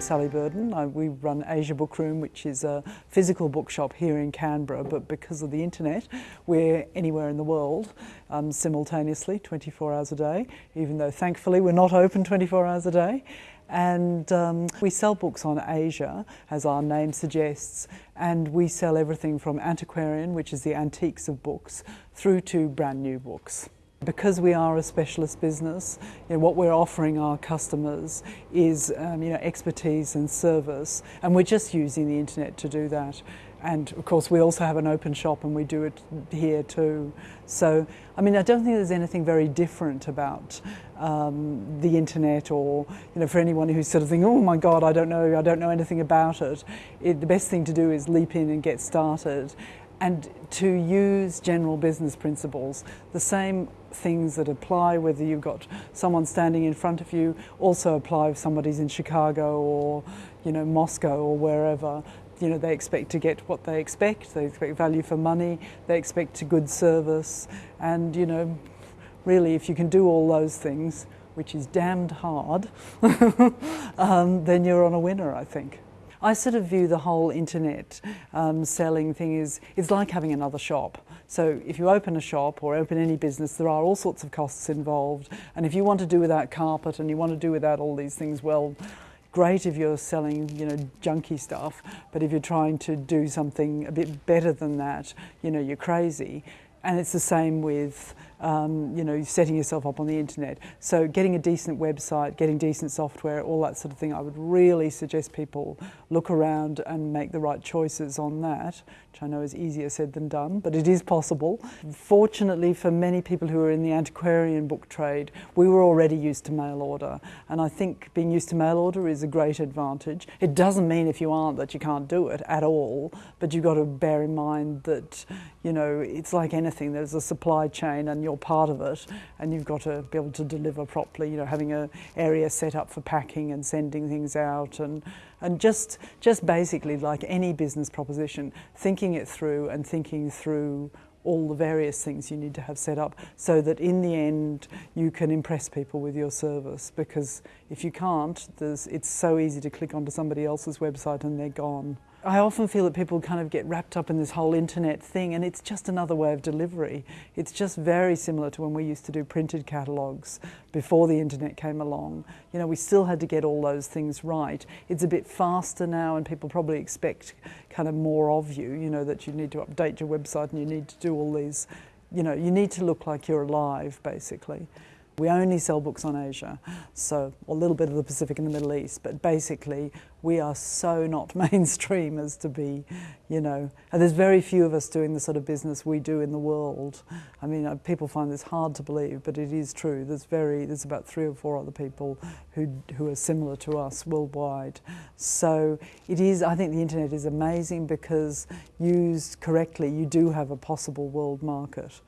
Sally Burdon. I, we run Asia Bookroom, which is a physical bookshop here in Canberra, but because of the internet, we're anywhere in the world um, simultaneously, 24 hours a day, even though thankfully we're not open 24 hours a day. And um, we sell books on Asia, as our name suggests, and we sell everything from antiquarian, which is the antiques of books, through to brand new books. Because we are a specialist business, you know, what we're offering our customers is um, you know, expertise and service, and we're just using the internet to do that. And of course, we also have an open shop and we do it here too. So, I mean, I don't think there's anything very different about um, the internet or, you know, for anyone who's sort of thinking, oh my God, I don't know, I don't know anything about it. it the best thing to do is leap in and get started and to use general business principles. The same things that apply whether you've got someone standing in front of you also apply if somebody's in Chicago or you know Moscow or wherever you know they expect to get what they expect they expect value for money they expect a good service and you know really if you can do all those things which is damned hard um, then you're on a winner I think I sort of view the whole internet um, selling thing is it's like having another shop. So if you open a shop or open any business, there are all sorts of costs involved. And if you want to do without carpet and you want to do without all these things, well, great if you're selling, you know, junky stuff. But if you're trying to do something a bit better than that, you know, you're crazy. And it's the same with um, you know, setting yourself up on the internet. So getting a decent website, getting decent software, all that sort of thing, I would really suggest people look around and make the right choices on that, which I know is easier said than done, but it is possible. Fortunately for many people who are in the antiquarian book trade, we were already used to mail order, and I think being used to mail order is a great advantage. It doesn't mean if you aren't that you can't do it at all, but you've got to bear in mind that, you know, it's like anything, there's a supply chain and you're part of it and you've got to be able to deliver properly, you know, having an area set up for packing and sending things out and, and just, just basically like any business proposition, thinking it through and thinking through all the various things you need to have set up so that in the end you can impress people with your service because if you can't, it's so easy to click onto somebody else's website and they're gone. I often feel that people kind of get wrapped up in this whole internet thing, and it's just another way of delivery. It's just very similar to when we used to do printed catalogues before the internet came along. You know, we still had to get all those things right. It's a bit faster now, and people probably expect kind of more of you, you know, that you need to update your website and you need to do all these, you know, you need to look like you're alive, basically. We only sell books on Asia, so a little bit of the Pacific and the Middle East, but basically we are so not mainstream as to be, you know, and there's very few of us doing the sort of business we do in the world. I mean, uh, people find this hard to believe, but it is true. There's very, there's about three or four other people who, who are similar to us worldwide. So it is, I think the internet is amazing because used correctly, you do have a possible world market.